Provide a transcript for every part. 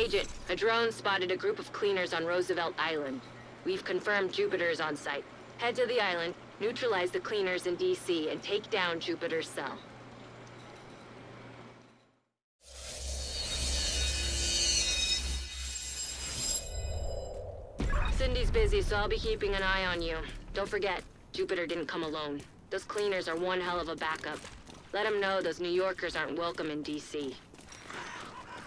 Agent, a drone spotted a group of cleaners on Roosevelt Island. We've confirmed Jupiter's on site. Head to the island, neutralize the cleaners in DC, and take down Jupiter's cell. Cindy's busy, so I'll be keeping an eye on you. Don't forget, Jupiter didn't come alone. Those cleaners are one hell of a backup. Let them know those New Yorkers aren't welcome in DC.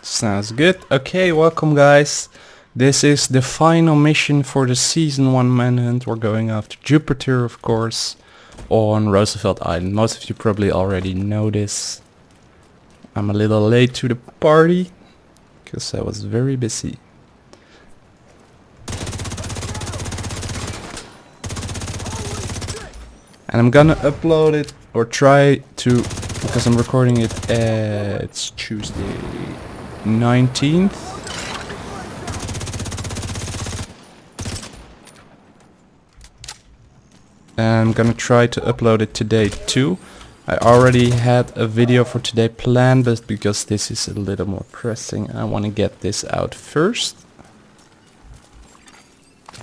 Sounds good. Okay, welcome guys. This is the final mission for the Season 1 Manhunt. We're going after Jupiter, of course, on Roosevelt Island. Most of you probably already know this. I'm a little late to the party, because I was very busy. And I'm gonna upload it, or try to, because I'm recording it, uh, it's Tuesday 19th. I'm gonna try to upload it today too. I already had a video for today planned, but because this is a little more pressing, I want to get this out first.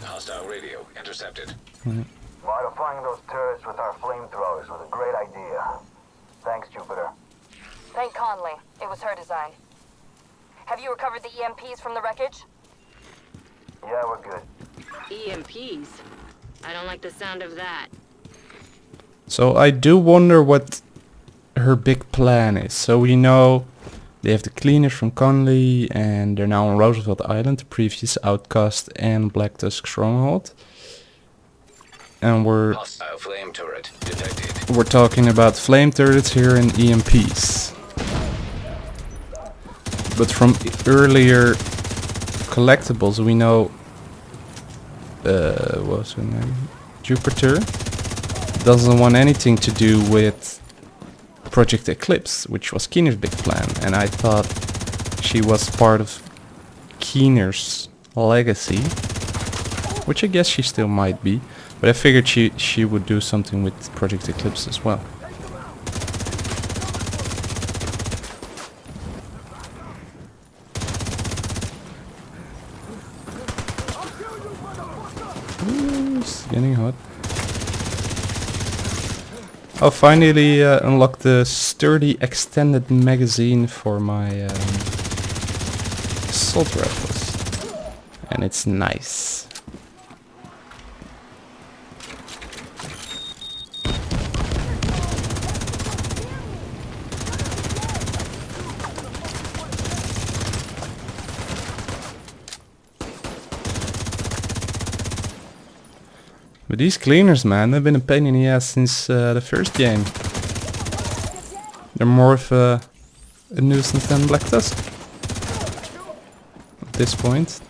Hostile radio intercepted. Modifying those turrets with our flamethrowers was a great idea. Thanks, Jupiter. Thank Conley. It was her design. Have you recovered the EMPs from the wreckage? Yeah, we're good. EMPs? I don't like the sound of that. So I do wonder what her big plan is. So we know they have the cleaners from Conley and they're now on Roosevelt Island, the previous Outcast and Black Tusk stronghold. And we're flame turret detected. we're talking about flame turrets here and EMPs. But from earlier collectibles we know uh her name? Jupiter doesn't want anything to do with Project Eclipse, which was Keener's big plan, and I thought she was part of Keener's legacy, which I guess she still might be, but I figured she she would do something with Project Eclipse as well. Ooh, it's getting hot. Oh, finally uh, unlocked the sturdy extended magazine for my um, assault rifles. And it's nice. But these cleaners, man, they've been a pain in the ass since uh, the first game. They're more of a, a nuisance than Black Tusk. At this point.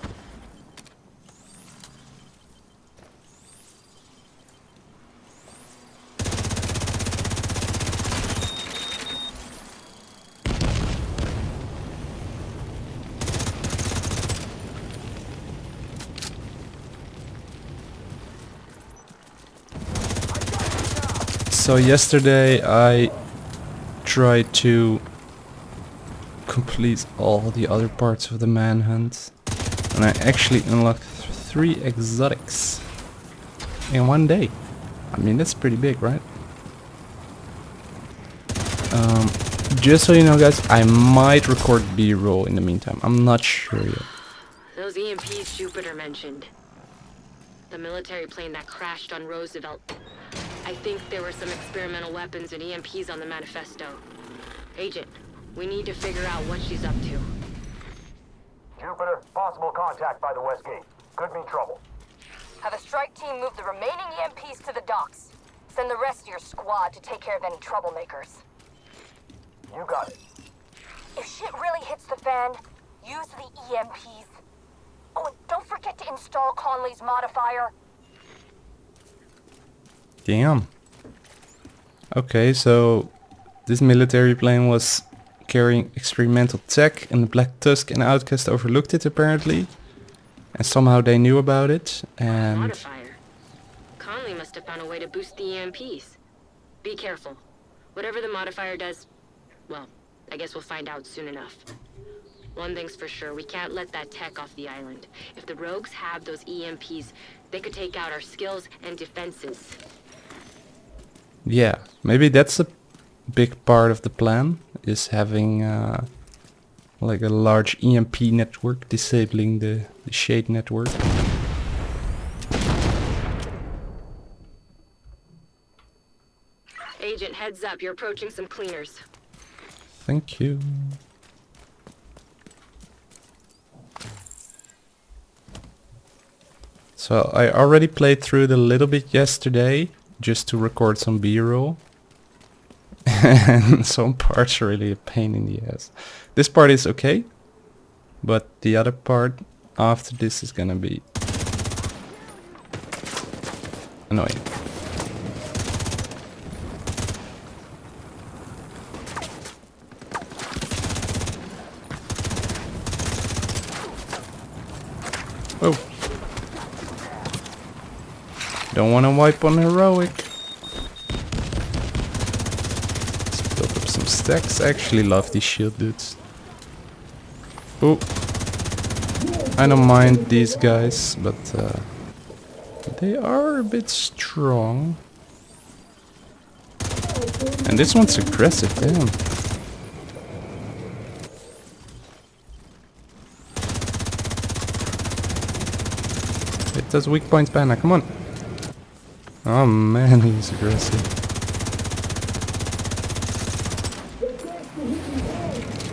So yesterday I tried to complete all the other parts of the manhunt and I actually unlocked th three exotics in one day. I mean that's pretty big, right? Um, just so you know guys, I might record B-roll in the meantime. I'm not sure yet. Those EMPs Jupiter mentioned. The military plane that crashed on Roosevelt. I think there were some experimental weapons and EMPs on the manifesto. Agent, we need to figure out what she's up to. Jupiter, possible contact by the west gate. Could mean trouble. Have a strike team move the remaining EMPs to the docks. Send the rest of your squad to take care of any troublemakers. You got it. If shit really hits the fan, use the EMPs. Oh, and don't forget to install Conley's modifier. Damn. Okay, so this military plane was carrying experimental tech and the Black Tusk and Outcast overlooked it apparently. And somehow they knew about it and Modifier. Conley must have found a way to boost the EMPs. Be careful. Whatever the modifier does, well, I guess we'll find out soon enough. One thing's for sure, we can't let that tech off the island. If the rogues have those EMPs, they could take out our skills and defenses. Yeah, maybe that's a big part of the plan, is having uh, like a large EMP network, disabling the, the shade network. Agent, heads up, you're approaching some cleaners. Thank you. So I already played through it a little bit yesterday, just to record some B-roll. and some parts are really a pain in the ass. This part is okay, but the other part after this is gonna be annoying. Don't want to wipe on heroic. Let's build up some stacks. I actually love these shield dudes. Oh. I don't mind these guys, but uh, they are a bit strong. And this one's aggressive, damn. It does weak points banner, come on. Oh man, he's aggressive.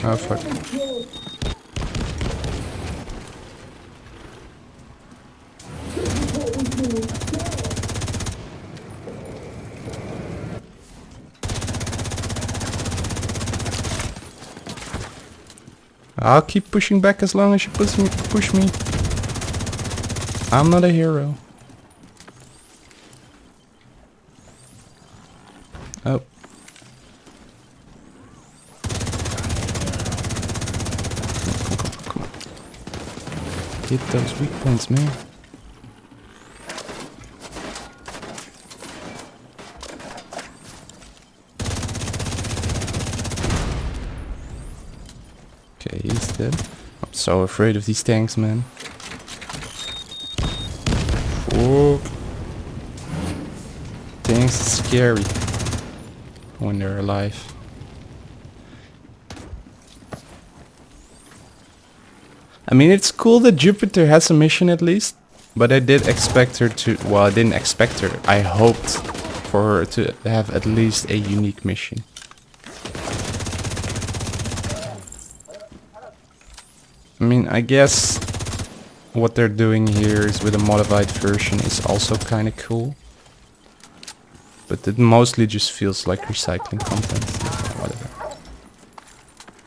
Oh fuck. I'll keep pushing back as long as you push me. Push me. I'm not a hero. Oh. Come come come on. Hit those weak points, man. Okay, he's dead. I'm so afraid of these tanks, man. Fuck. Tanks scary when they're alive. I mean, it's cool that Jupiter has a mission at least, but I did expect her to. Well, I didn't expect her. I hoped for her to have at least a unique mission. I mean, I guess what they're doing here is with a modified version is also kind of cool. But it mostly just feels like recycling content. Whatever.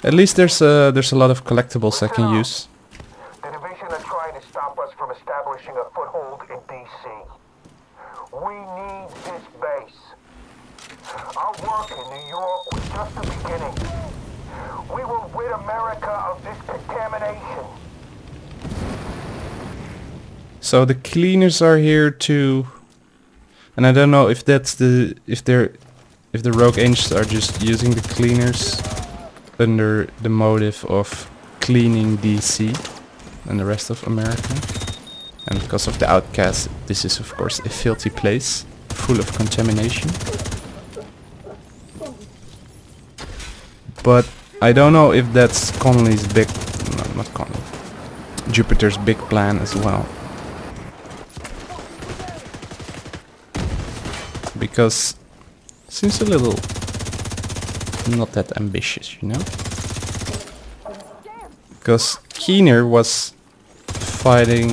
At least there's a, there's a lot of collectibles I can use. The division are trying to stop us from establishing a foothold in DC. We need this base. Our work in New York was just the beginning. We will rid America of this contamination. So the cleaners are here too. And I don't know if that's the if they're if the rogue angels are just using the cleaners under the motive of cleaning DC and the rest of America. And because of the outcast, this is of course a filthy place full of contamination. But I don't know if that's Connolly's big no, not Connolly. Jupiter's big plan as well. Because seems a little not that ambitious, you know? Because Keener was fighting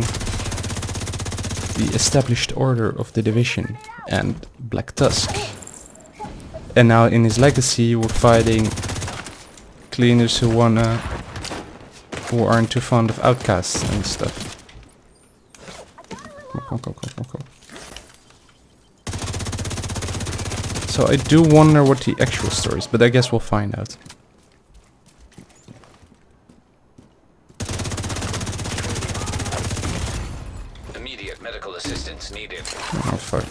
the established order of the division and Black Tusk. And now in his legacy we're fighting cleaners who wanna who aren't too fond of outcasts and stuff. Come on, come on, come on, come on. So I do wonder what the actual story is, but I guess we'll find out. Immediate medical assistance needed. Oh fuck.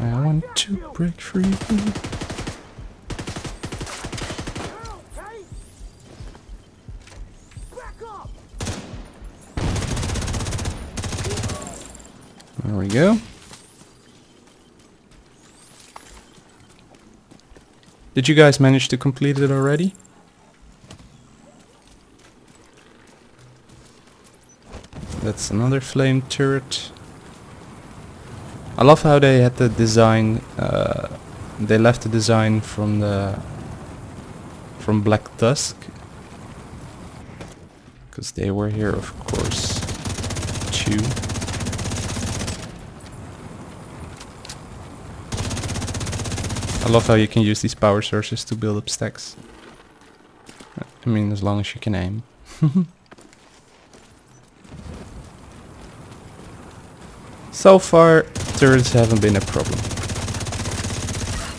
I want to break free. Did you guys manage to complete it already? That's another flame turret. I love how they had the design. Uh, they left the design from the from Black Tusk, because they were here, of course, too. I love how you can use these power sources to build up stacks. I mean, as long as you can aim. so far, turrets haven't been a problem.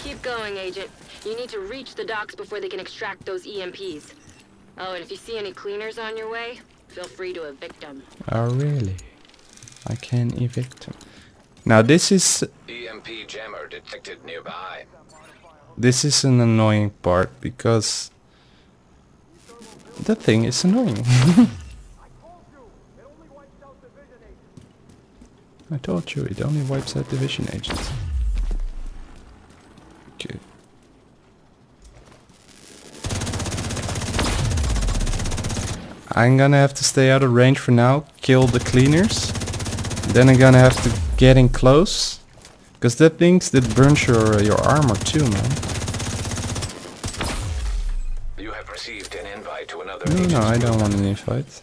Keep going, Agent. You need to reach the docks before they can extract those EMPs. Oh, and if you see any cleaners on your way, feel free to evict them. Oh, really? I can evict them. Now, this is EMP jammer detected nearby. This is an annoying part because the thing is annoying. I told you, it only wipes out division agents. Okay. I'm gonna have to stay out of range for now, kill the cleaners. Then I'm gonna have to get in close. Because that things that burns your, your armor too, man. You have received an invite to another No, no, I don't want an invite.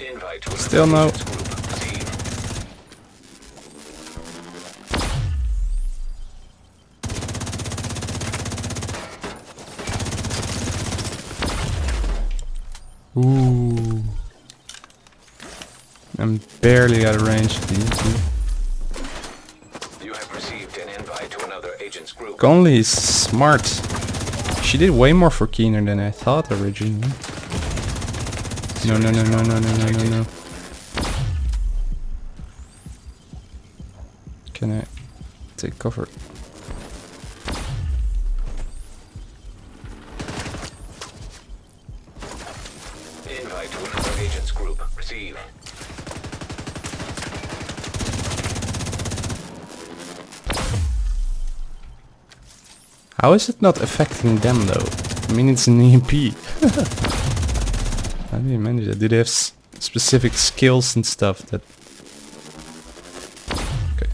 Invite to another Still no. agent's group. Received. Ooh. I'm barely out of range of these. You have received an invite to another agent's group. Conley is smart. She did way more for Keener than I thought originally. No, no, no, no, no, no, no, no, no. Can I take cover? How is it not affecting them though? I mean, it's an EMP. How do you manage that? Do they have s specific skills and stuff that... Okay.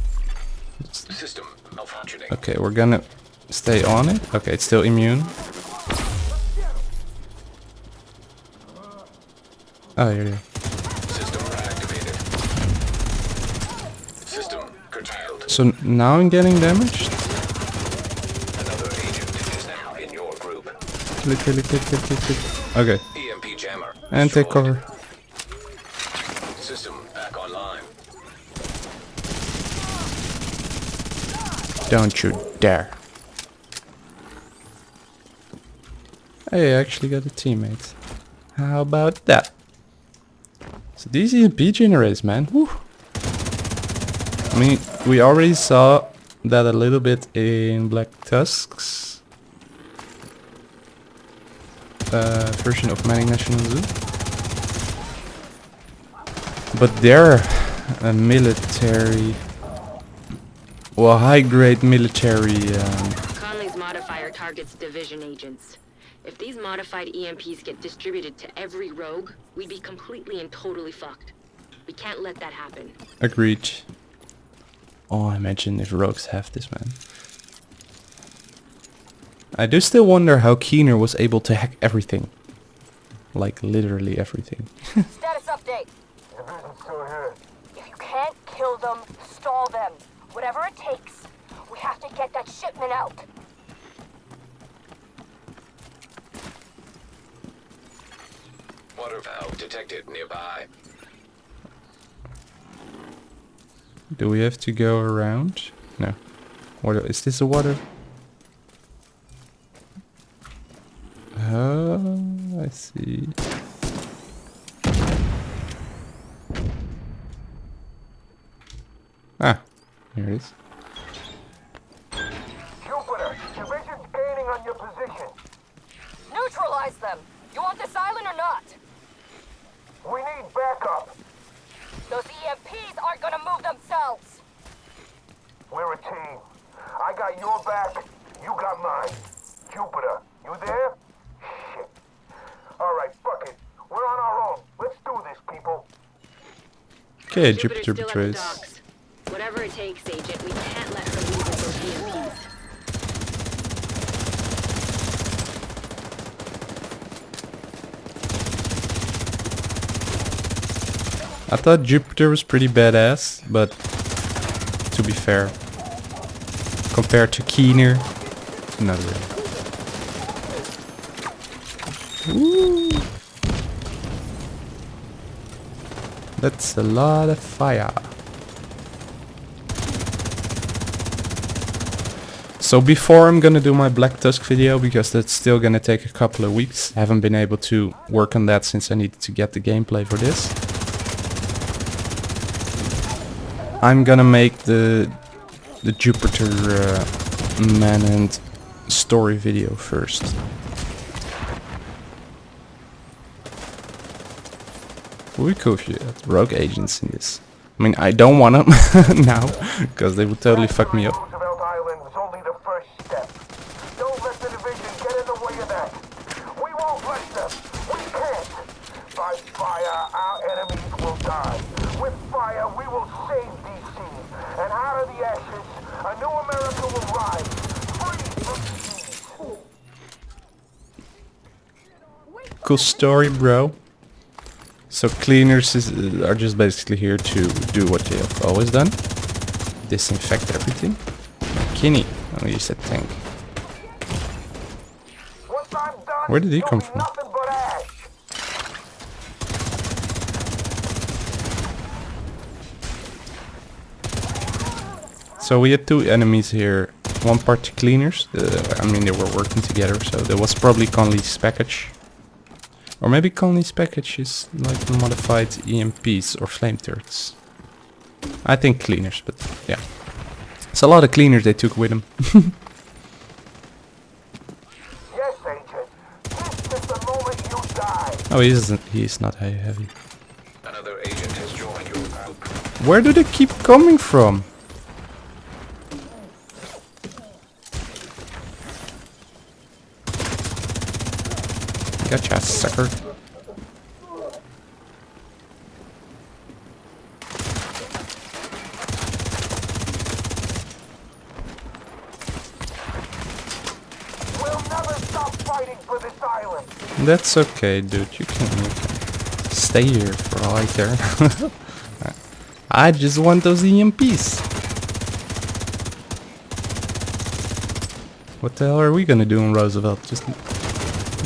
System malfunctioning. Okay, we're gonna stay on it. Okay, it's still immune. Oh, reactivated. System curtailed. So now I'm getting damaged? Another agent is now in your group. Click, click, click, click, click, click. Okay, EMP jammer. and take destroyed. cover. System back online. Don't you dare. Hey, I actually got a teammate. How about that? So these EMP generators, man. Whew. I mean, we already saw that a little bit in Black Tusk's uh, version of Manning National Zoo. But they're a military, well, high-grade military. Um, Conley's modifier targets division agents. If these modified EMPs get distributed to every rogue, we'd be completely and totally fucked. We can't let that happen. Agreed. Oh, imagine if rogues have this, man. I do still wonder how Keener was able to hack everything. Like, literally everything. Status update. Division's still here. If you can't kill them, stall them. Whatever it takes. We have to get that shipment out. Water valve detected nearby. Do we have to go around? No. What is this a water? Uh, I see. Ah, here it is. Jupiter, division's gaining on your position. Neutralize them. You want this island or not? We need backup. Those EMPs aren't gonna move themselves. We're a team. I got your back. You got mine. Jupiter, you there? Shit. Alright, fuck it. We're on our own. Let's do this, people. Okay, Jupiter's Jupiter still at the betrays. Whatever it takes, Agent, we can't let her leave with those EMPs. I thought Jupiter was pretty badass, but to be fair, compared to Keener, not really. That's a lot of fire. So before I'm gonna do my Black Tusk video, because that's still gonna take a couple of weeks, I haven't been able to work on that since I needed to get the gameplay for this. I'm gonna make the the Jupiter uh, Manhunt story video first. Would be cool if you had rogue agents in this. I mean, I don't want them now, because they would totally fuck me up. Roosevelt Island was only the first step. Don't let the division get in the way of that. We won't let them. We can't. By fire, our enemies will die. With fire, we will save DC. And out of the ashes, a new America will rise. Free from disease. Cool story, bro. So cleaners is, are just basically here to do what they have always done. Disinfect everything. Kinney. Oh, you said tank. Where did he come from? So we had two enemies here. One party cleaners. Uh, I mean, they were working together, so there was probably Conley's package. Or maybe Conley's package is like modified EMPs or flame turrets. I think cleaners, but yeah. It's a lot of cleaners they took with them. Yes, Agent. This is the moment you die. oh, he isn't. He's not he- heavy. Another agent has joined your group. Where do they keep coming from? Gotcha, sucker. We'll never stop fighting for this island. That's okay, dude. You can, you can stay here for all I care. I just want those EMPs. What the hell are we gonna do in Roosevelt? Just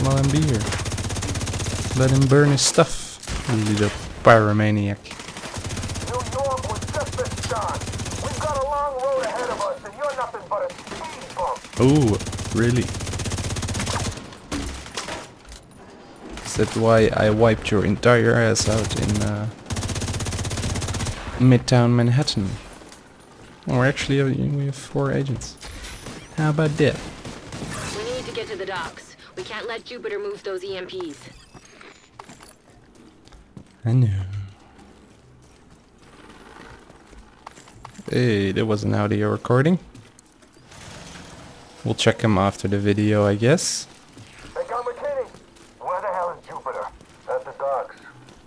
let him be here. Let him burn his stuff. You little pyromaniac. New York was just the start. We've got a long road ahead of us, and you're nothing but a speed bump. Oh, really? Is that why I wiped your entire ass out in uh, Midtown Manhattan? Or actually, uh, we have four agents. How about that? We need to get to the docks. We can't let Jupiter move those EMPs. I knew. Hey, there was an audio recording. We'll check him after the video, I guess. Hey, Gun McKinney. Where the hell is Jupiter? At the docks.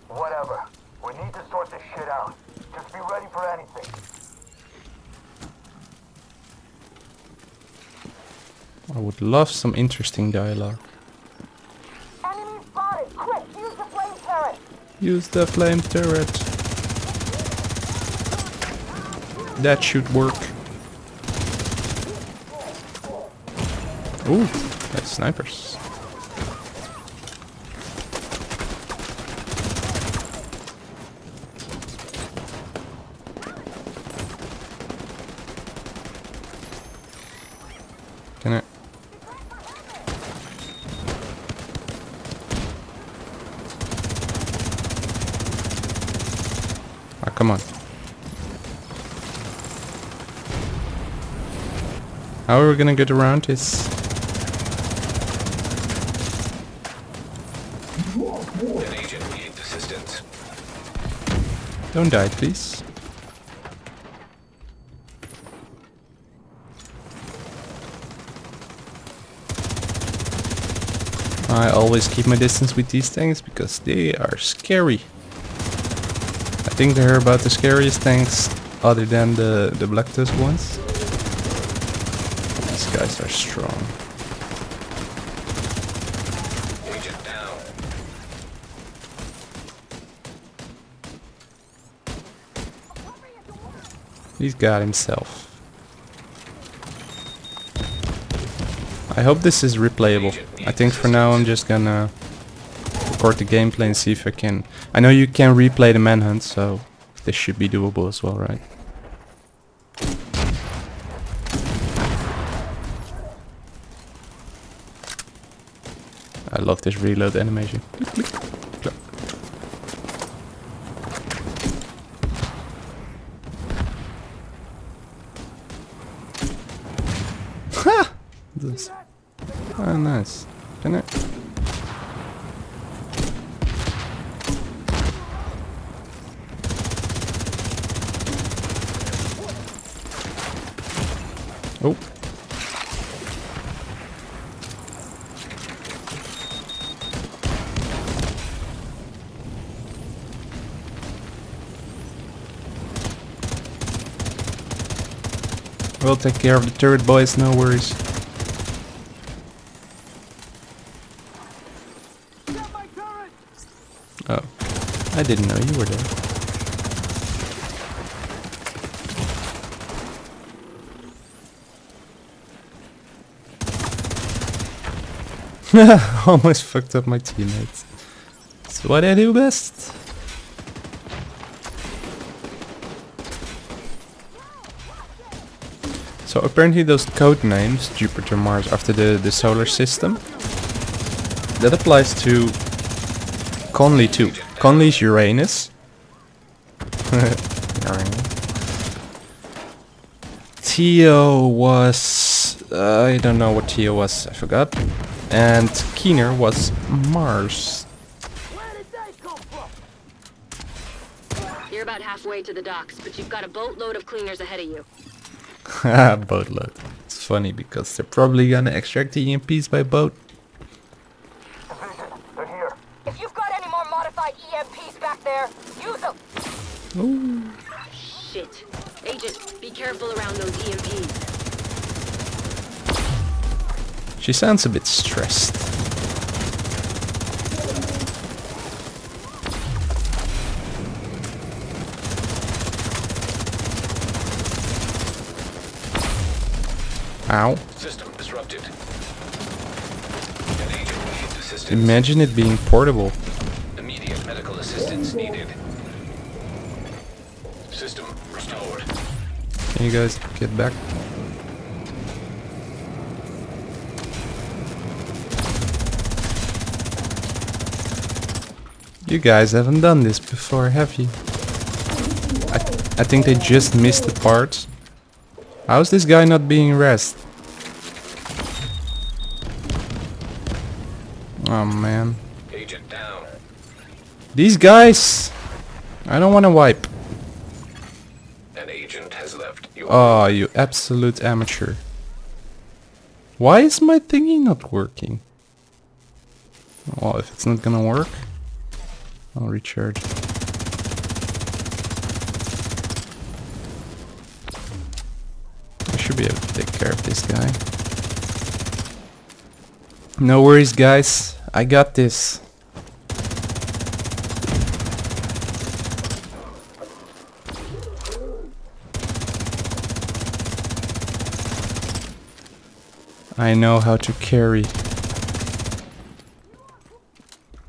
Whatever. We need to sort this shit out. Just be ready for anything. I would love some interesting dialogue. Enemy spotted. Quick, use the flame turret. Use the flame turret. That should work. Ooh, that's snipers. How are we gonna get around this? An agent needs assistance. Don't die, please. I always keep my distance with these things because they are scary. I think they're about the scariest tanks other than the, the Black Tusk ones. Guys are strong. He's got himself. I hope this is replayable. I think for now I'm just gonna record the gameplay and see if I can... I know you can replay the manhunt, so this should be doable as well, right? Love this reload animation. This. Oh, nice. Can I? Oh. We'll take care of the turret, boys, no worries. Oh. I didn't know you were there. Almost fucked up my teammates. That's what I do best. So apparently those code names, Jupiter, Mars, after the, the solar system, that applies to Conley too. Conley's Uranus. Theo was... Uh, I don't know what Theo was, I forgot. And Keener was Mars. You're about halfway to the docks, but you've got a boatload of cleaners ahead of you. Boatload. It's funny because they're probably gonna extract the EMPs by boat. Division, they're here. If you've got any more modified EMPs back there, use them. Ooh. Shit. Agent, be careful around those EMPs. She sounds a bit stressed. Ow. System disrupted. An agent needs assistance. Imagine it being portable. Immediate medical assistance needed. System restored. Can you guys get back? You guys haven't done this before, have you? I, I think they just missed the part. How's this guy not being rest? Oh man. Agent down. These guys! I don't want to wipe. An agent has left your Oh, you absolute amateur. Why is my thingy not working? Well, if it's not gonna work, I'll recharge. I should be able to take care of this guy. No worries, guys. I got this. I know how to carry.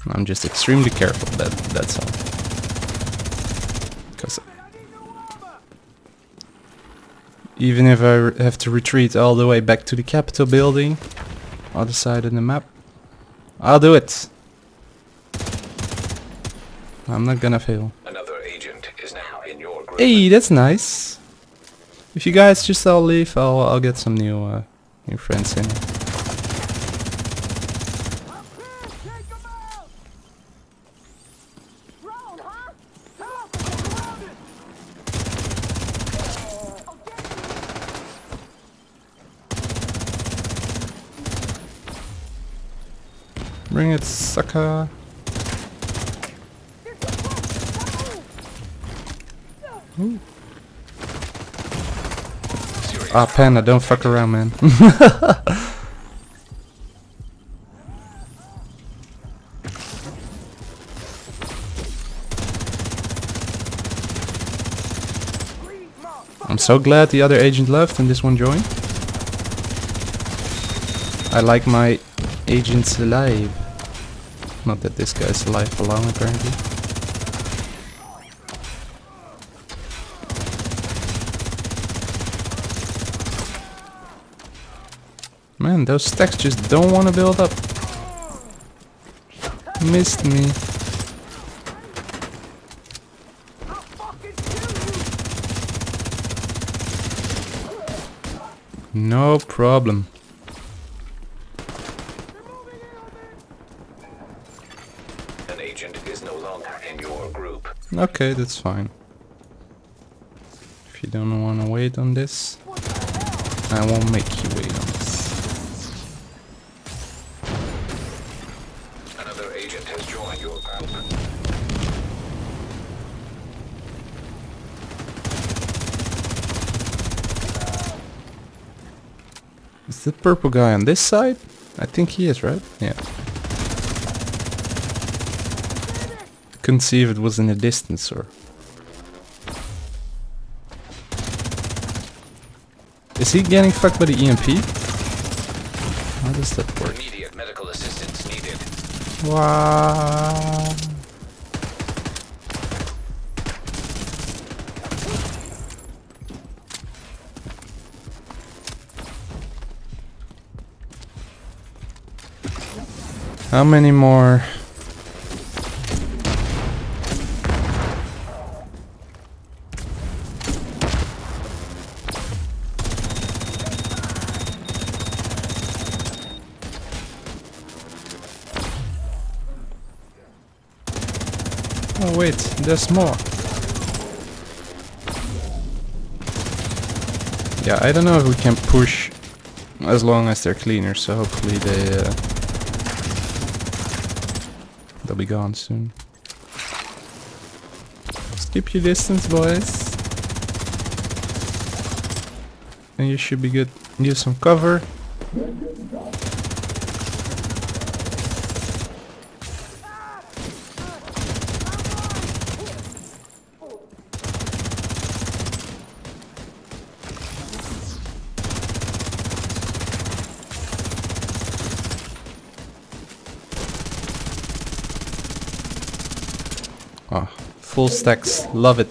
I'm just extremely careful, that that's all. Because even if I have to retreat all the way back to the Capitol building, other side of the map, I'll do it. I'm not gonna fail. Another agent is now in your group. Hey, that's nice. If you guys just all leave, I'll I'll get some new uh, Your friends in. Bring it, sucker. Ah, Panda, don't fuck around, man. I'm so glad the other agent left and this one joined. I like my agents alive. Not that this guy's alive alone apparently. Man, those stacks just don't want to build up. Missed me. No problem. Okay, that's fine. If you don't want to wait on this, I won't make you wait on this. Another agent has joined your group. Is the purple guy on this side? I think he is, right? Yeah. Couldn't see if it was in the distance or... Is he getting fucked by the EMP? How does that work? Immediate medical assistance needed. Wow. How many more? There's more. Yeah, I don't know if we can push as long as they're cleaner, so hopefully they uh, they'll be gone soon. Just keep your distance, boys. And you should be good. Use some cover. Ah, full stacks, love it.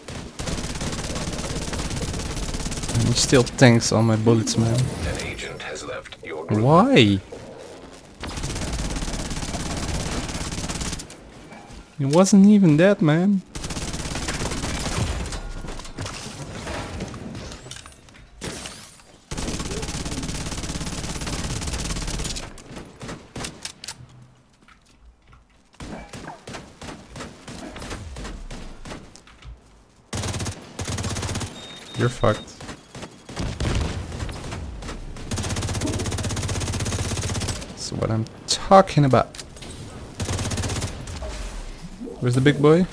And he still tanks all my bullets, man. An agent has left your. Why? It wasn't even that, man. You're fucked. That's what I'm talking about. Where's the big boy?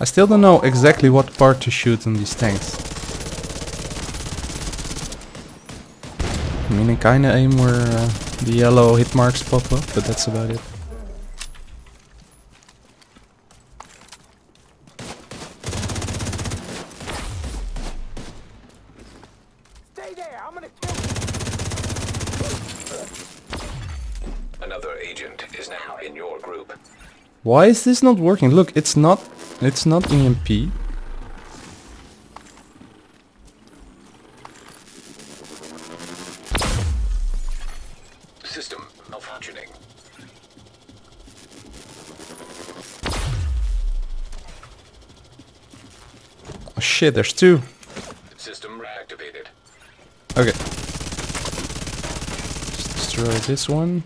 I still don't know exactly what part to shoot on these tanks. I mean, I kinda aim where uh, the yellow hit marks pop up, but that's about it. Stay there. I'm gonna kill Another agent is now in your group. Why is this not working? Look, it's not it's not EMP. System malfunctioning. Oh shit, there's two. System reactivated. Okay. Destroy this one.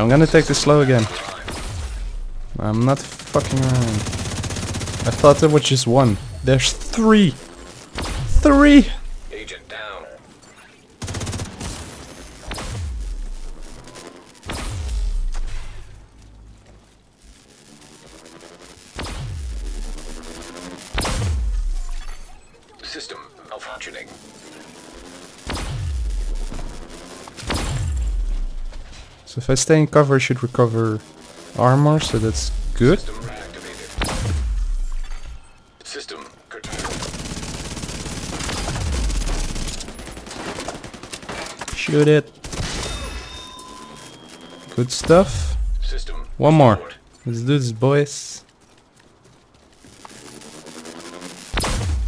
I'm gonna take this slow again. I'm not fucking around. I thought there was just one. There's three. Three! If I stay in cover, I should recover armor, so that's good. System reactivated. System curtailed. Shoot it. Good stuff. System. One more. Let's do this, boys.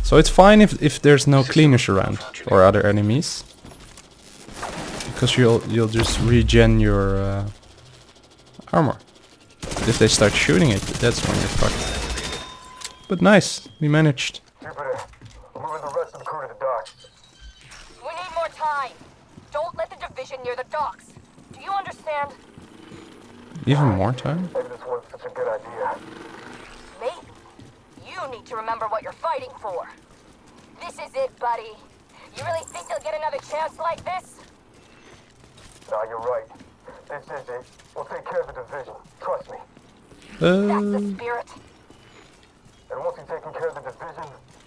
So it's fine if, if there's no cleaners around or other enemies. Because you'll you'll just regen your uh, armor. But if they start shooting it, that's when you're fucked. But nice, we managed. Jupiter, I'm moving the rest of the crew to the docks. We need more time. Don't let the division near the docks. Do you understand? Even more time? Maybe this wasn't such a good idea. Maybe. You need to remember what you're fighting for. This is it, buddy. You really think you'll get another chance like this? No, you're right. This is it. We'll take care of the division. Trust me. That's Uh, the spirit. And once we've taken care of the division,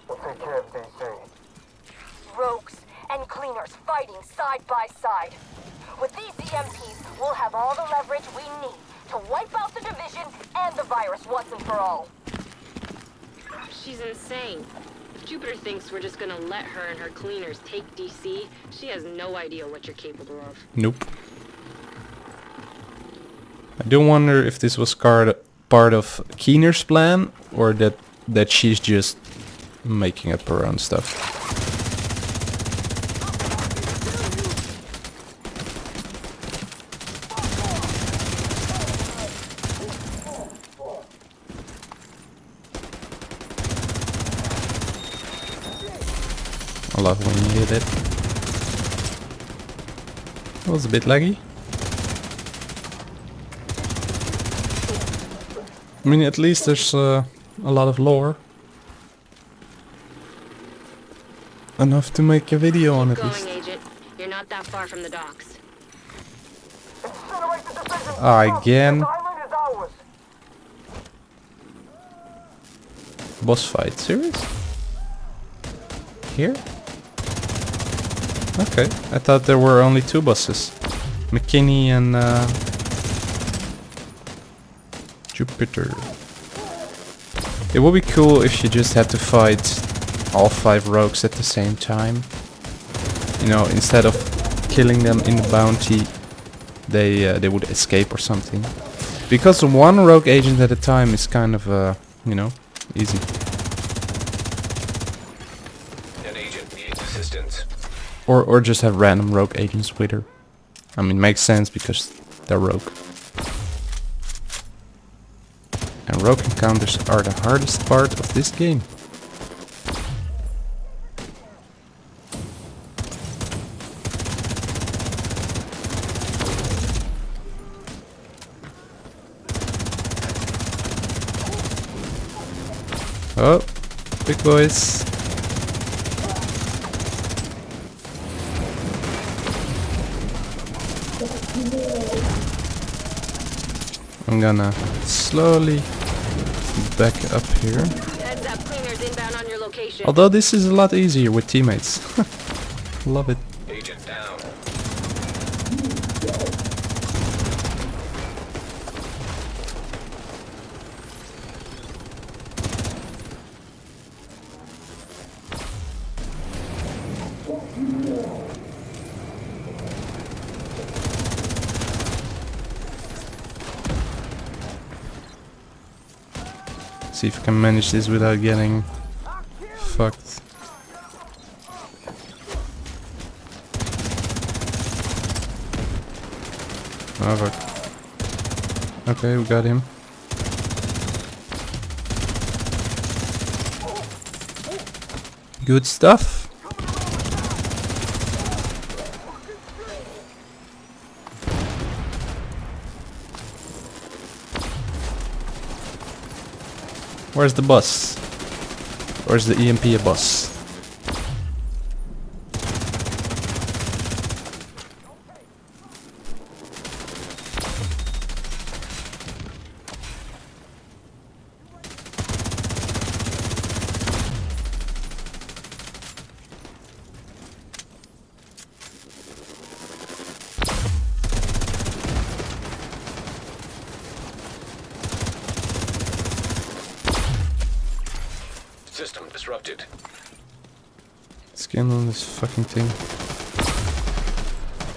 we'll take care of DC. Rogues and cleaners fighting side by side. With these EMPs, we'll have all the leverage we need to wipe out the division and the virus once and for all. She's insane. Jupiter thinks we're just gonna let her and her cleaners take DC, she has no idea what you're capable of. nope. I do wonder if this was part of Keener's plan or that that she's just making up her own stuff. Love when you hit it. It was a bit laggy. I mean, at least there's uh, a lot of lore. Enough to make a video on at least. You're not that far from the docks. Incinerate the division! Ah, again. This island is ours! Boss fight, serious? Here? Okay, I thought there were only two bosses. McKinney and uh, Jupiter. It would be cool if you just had to fight all five rogues at the same time. You know, instead of killing them in the bounty, they uh, they would escape or something. Because one rogue agent at a time is kind of, uh, you know, easy. Or or just have random rogue agents with her. I mean, makes sense because they're rogue. And rogue encounters are the hardest part of this game. Oh, big boys. I'm gonna slowly back up here. Up, cleaners inbound on your location. Although this is a lot easier with teammates. Love it. Agent down. See if I can manage this without getting fucked. Oh fuck. Okay, we got him. Good stuff. Where's the bus? Where's the EMP bus? System disrupted. Scan on this fucking.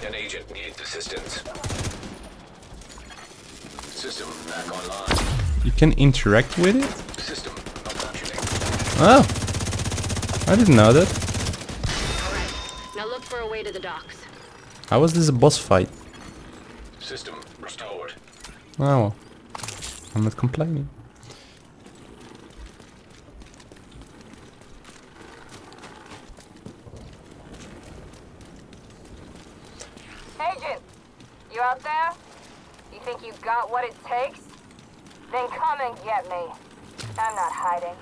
An agent needs assistance. System back online. You can interact with it? System malfunctioning. Oh! I didn't know that. Alright, now look for a way to the docks. How was this a boss fight? System restored. Oh well. I'm not complaining. Agent, you out there? You think you got what it takes? Then come and get me. I'm not hiding.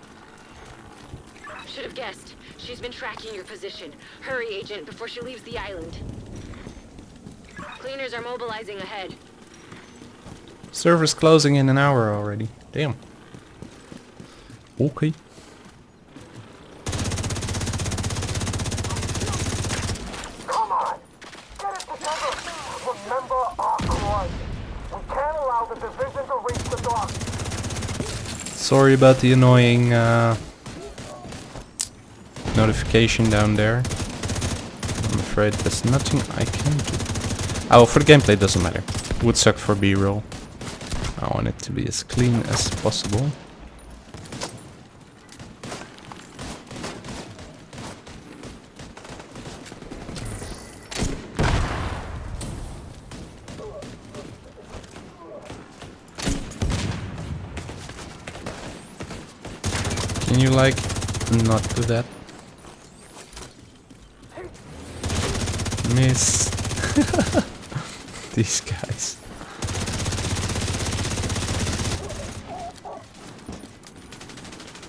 Should have guessed. She's been tracking your position. Hurry, Agent, before she leaves the island. Cleaners are mobilizing ahead. Server's closing in an hour already. Damn. Okay. Come on! Get it together! Remember our cause. We can't allow the division to reach the dock. Sorry about the annoying uh, notification down there. I'm afraid there's nothing I can do. Oh, for the gameplay it doesn't matter. Would suck for B-roll. I want it to be as clean as possible. Like not do that? Miss. These guys.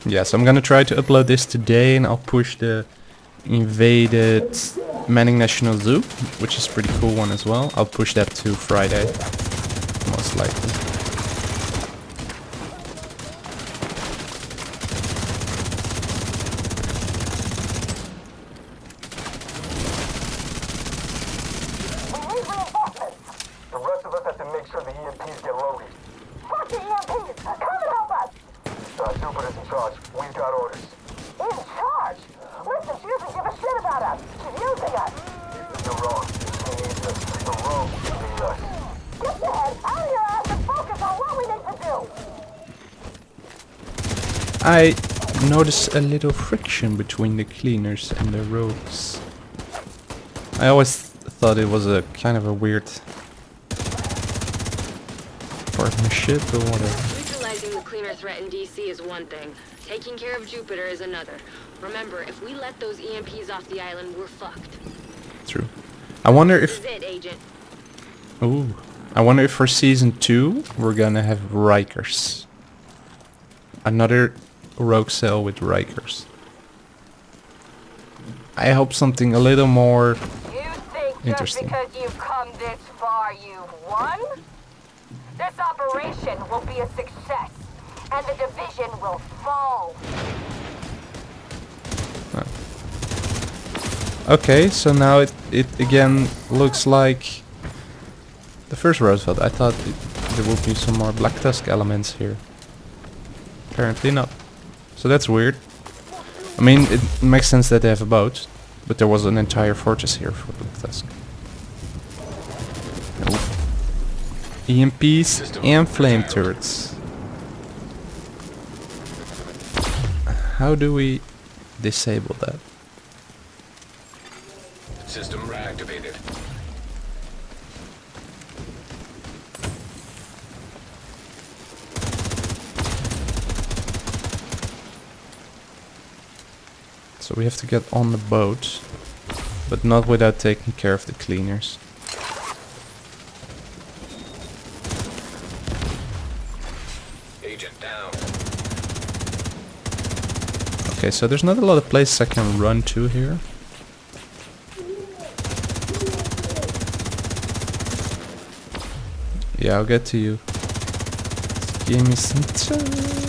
Yes, I'm gonna try to upload this today and I'll push the invaded Manning National Zoo, which is pretty cool one as well. I'll push that to Friday, most likely. We need reinforcements! The rest of us have to make sure the EMPs get loaded. Fuck the EMPs! Come and help us! Uh, Jupiter's in charge. We've got orders. In charge! Listen, she doesn't give a shit about us. She's using us. You're wrong. She needs us. The rogue needs us. Get your head out of your ass and focus on what we need to do. I notice a little friction between the cleaners and the rogues. I always thought it was a kind of a weird partnership or whatever. Neutralizing the cleaner threat in DC is one thing. Taking care of Jupiter is another. Remember, if we let those EMPs off the island, we're fucked. True. I wonder This if is it, Agent. ooh, I wonder if for season two we're gonna have Rikers. Another rogue cell with Rikers. I hope something a little more You think just Interesting. because you've come this far, you've won? This operation will be a success, and the division will fall. Okay, so now it, it again looks like the first Roosevelt. I thought it, there would be some more Black Tusk elements here. Apparently not. So that's weird. I mean, it makes sense that they have a boat, but there was an entire fortress here for Tusk. Nope. EMPs and flame turrets. How do we disable that? System reactivated. So we have to get on the boat, but not without taking care of the cleaners. Agent down. Okay, so there's not a lot of places I can run to here. Yeah, I'll get to you. Give me some time.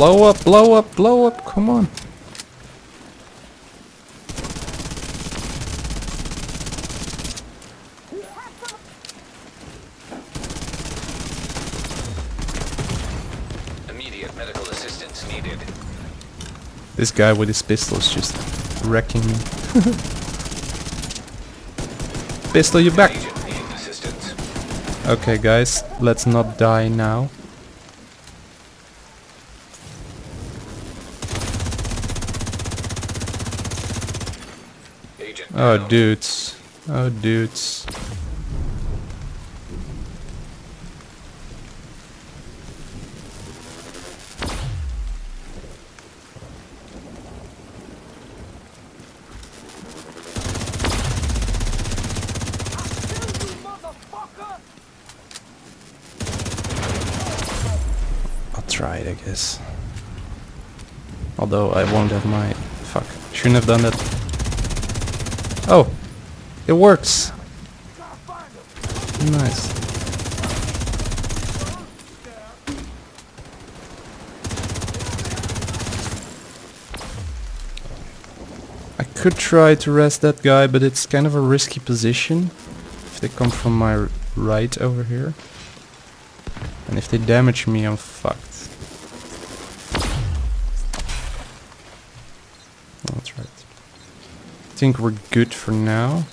Blow up, blow up, blow up, come on. Immediate medical assistance needed. This guy with his pistol is just wrecking me. pistol, you back. Okay, guys, let's not die now. Agent Oh, dudes. Oh, dudes. I'll try it, I guess. Although I won't have my... Fuck. Shouldn't have done that. Oh! It works! Nice. I could try to rest that guy, but it's kind of a risky position. If they come from my right over here. And if they damage me, I'm fucked. That's right. I think we're good for now.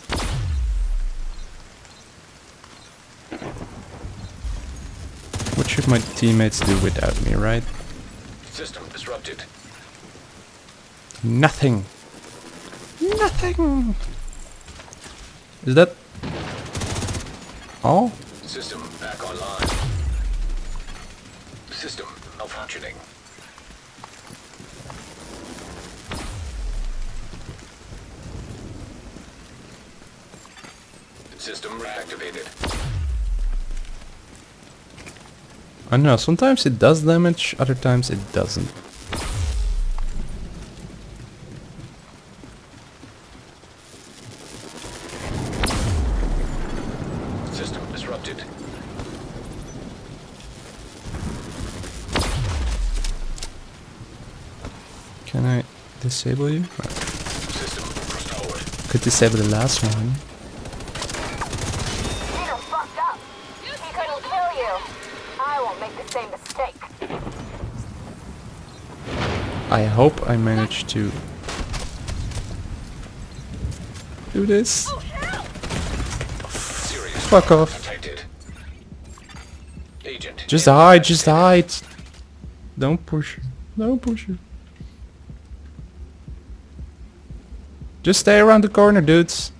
What should my teammates do without me, right? System disrupted. Nothing. Nothing. Is that all? System back online. System malfunctioning. System reactivated. I don't know, sometimes it does damage, other times it doesn't. System disrupted. Can I disable you? No. System restored. Could disable the last one. Peter fucked up. He couldn't kill you. I won't make the same mistake. I hope I manage to do this. Oh, Serious. Fuck off. Agent. Just hide, just hide. Don't push. Don't push it. Just stay around the corner, dudes.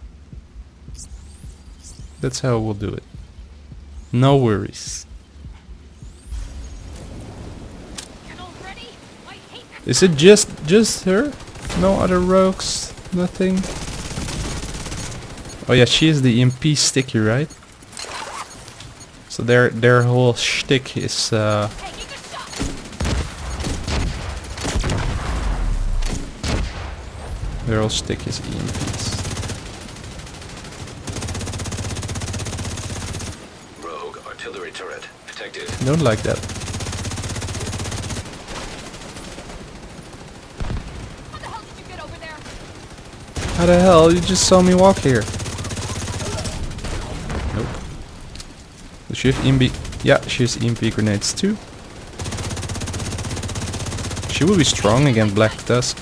That's how we'll do it. No worries. Is it just just her? No other rogues? Nothing? Oh yeah, she is the EMP sticky, right? So their their whole shtick is uh their whole shtick is EMPs. Rogue artillery turret detected. Don't like that. How the hell did you get over there? How the hell? You just saw me walk here. Nope. Does she have EMP? Yeah, she has EMP grenades too. She will be strong against Black Tusk.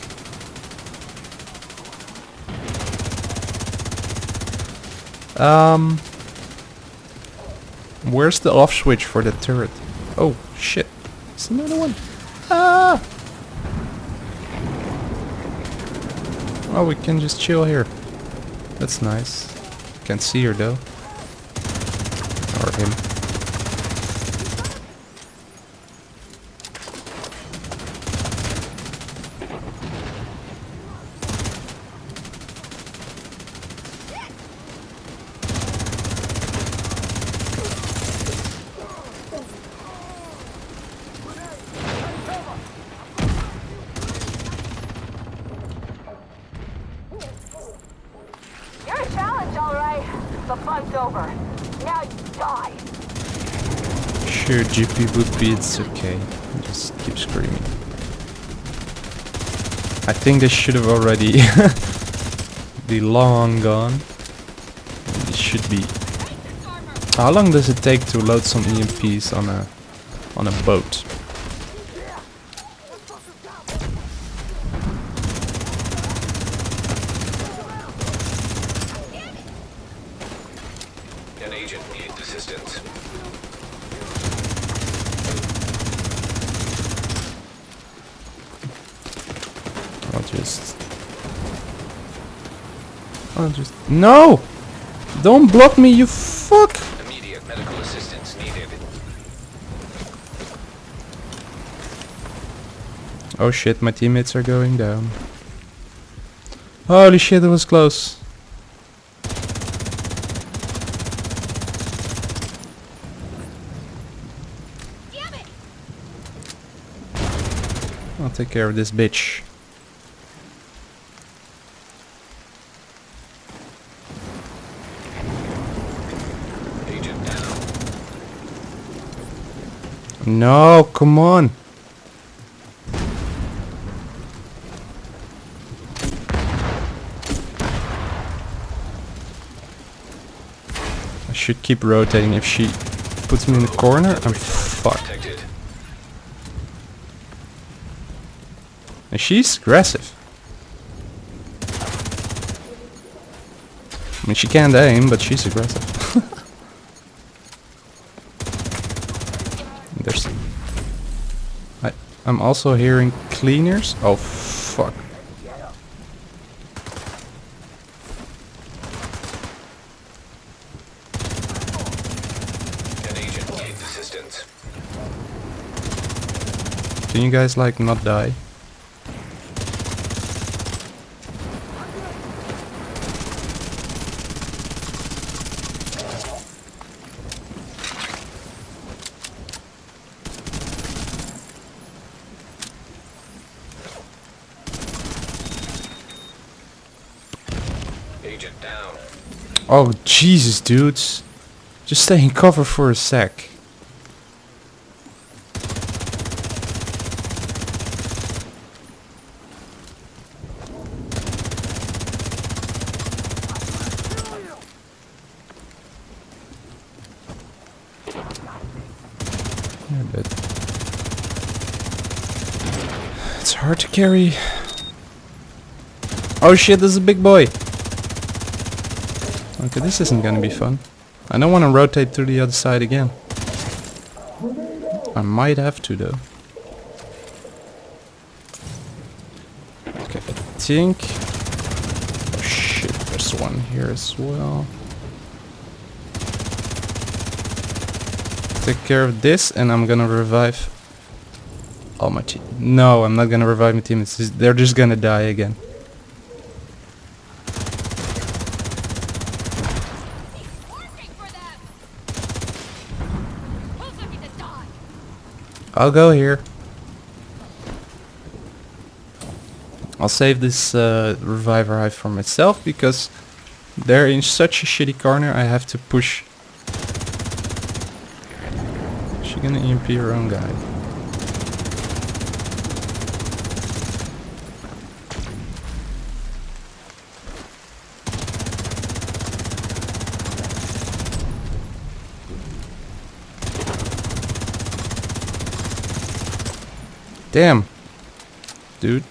Um, where's the off switch for the turret? Oh shit! It's another one. Ah! Oh, we can just chill here. That's nice. Can't see her though. Or him. You're a challenge, all right. The fun's over. Now you die. Sure, GP would be, it's okay. Just keep screaming. I think they should have already be long gone. It should be. How long does it take to load some EMPs on a on a boat? An agent needs assistance. I'll just. I'll just. No! Don't block me, you fuck! Immediate medical assistance needed. Oh shit, my teammates are going down. Holy shit, it was close. I'll take care of this bitch. Agent down. No, come on. I should keep rotating. If she puts me in the corner, I'm fucked. And she's aggressive. I mean, she can't aim, but she's aggressive. There's. I, I'm also hearing cleaners. Oh fuck. An agent assistance. Can you guys like not die? Agent down. Oh Jesus, dudes! Just stay in cover for a sec. It's hard to carry. Oh shit, this is a big boy. Okay, this isn't gonna be fun. I don't want to rotate to the other side again. I might have to though. Okay, I think... Oh shit, there's one here as well. Take care of this and I'm gonna revive all my team. No, I'm not gonna revive my team. They're just gonna die again. Working for them. Who's looking to die? I'll go here. I'll save this uh, reviver hive for myself because they're in such a shitty corner I have to push. She gonna EMP her own guy. Damn. Dude.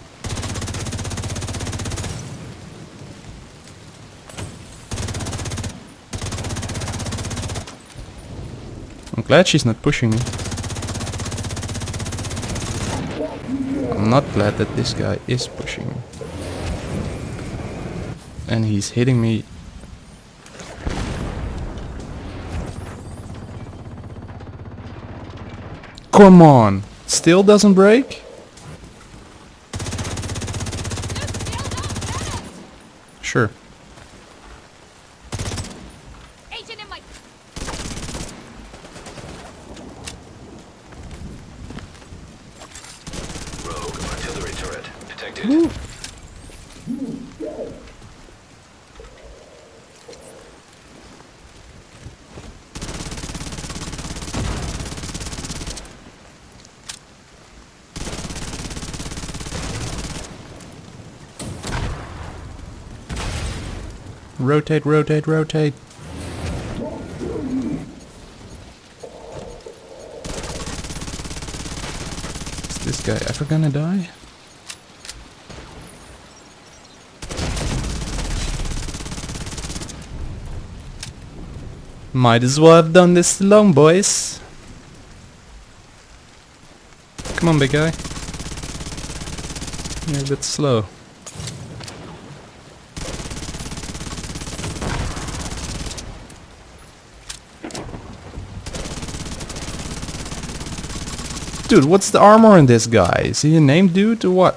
I'm glad she's not pushing me. I'm not glad that this guy is pushing me. And he's hitting me. Come on! Still doesn't break? Sure. Agent in my... Rogue artillery turret detected. Rotate, rotate, rotate. Is this guy ever gonna die? Might as well have done this alone, boys. Come on, big guy. You're a bit slow. Dude, what's the armor on this guy? Is he a name dude or what?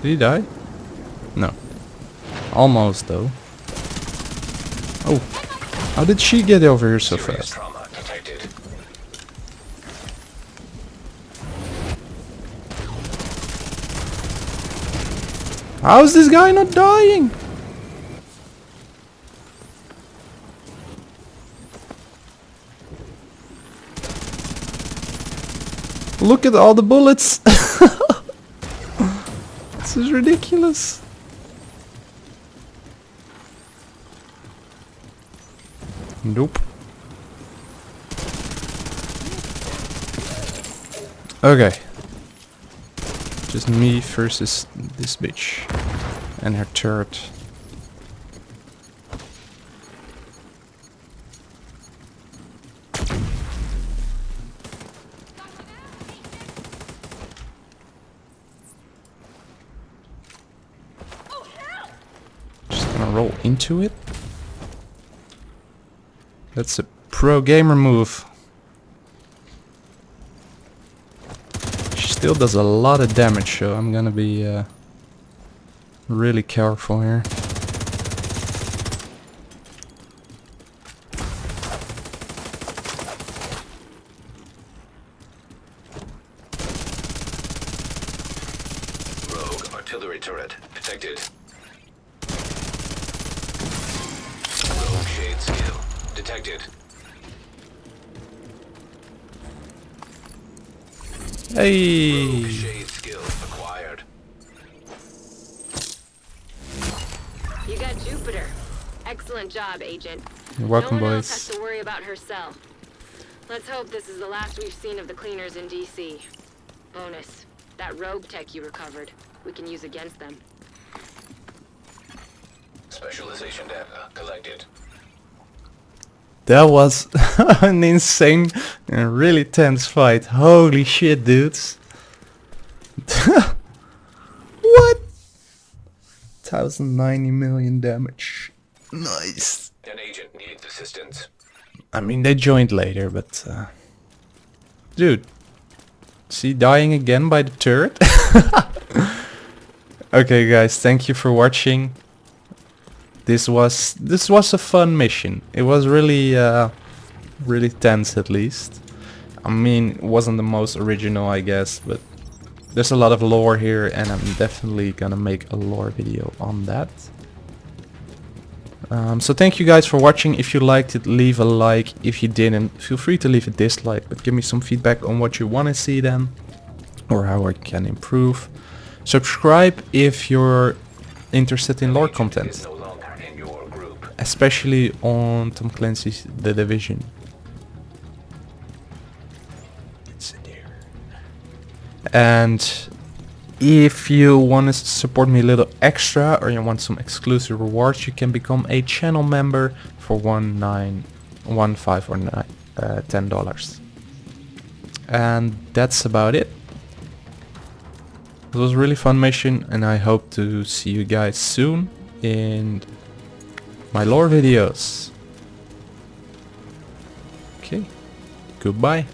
Did he die? No. Almost though. Oh. How did she get over here so fast? How is this guy not dying? Look at all the bullets. this is ridiculous. Nope. Okay. Just me versus this bitch and her turret. Just gonna roll into it. That's a pro gamer move. She still does a lot of damage, so I'm gonna be uh, really careful here. You're welcome, no one else has to worry about herself. Let's hope this is the last we've seen of the cleaners in DC. Bonus. That rogue tech you recovered, we can use against them. Specialization data collected. That was an insane and really tense fight. Holy shit, dudes. what? 1090 million damage. Nice. Needs assistance. I mean, they joined later, but... Uh, dude. See, dying again by the turret? okay, guys, thank you for watching. This was this was a fun mission. It was really uh, really tense at least. I mean, it wasn't the most original, I guess, but there's a lot of lore here, and I'm definitely gonna make a lore video on that. Um, so thank you guys for watching. If you liked it, leave a like. If you didn't, feel free to leave a dislike, but give me some feedback on what you want to see then, or how I can improve. Subscribe if you're interested in lore content especially on Tom Clancy's The Division. And if you want to support me a little extra or you want some exclusive rewards, you can become a channel member for one nine, one five or nine, uh, ten dollars. And that's about it. It was a really fun mission and I hope to see you guys soon in my lore videos. Okay, goodbye.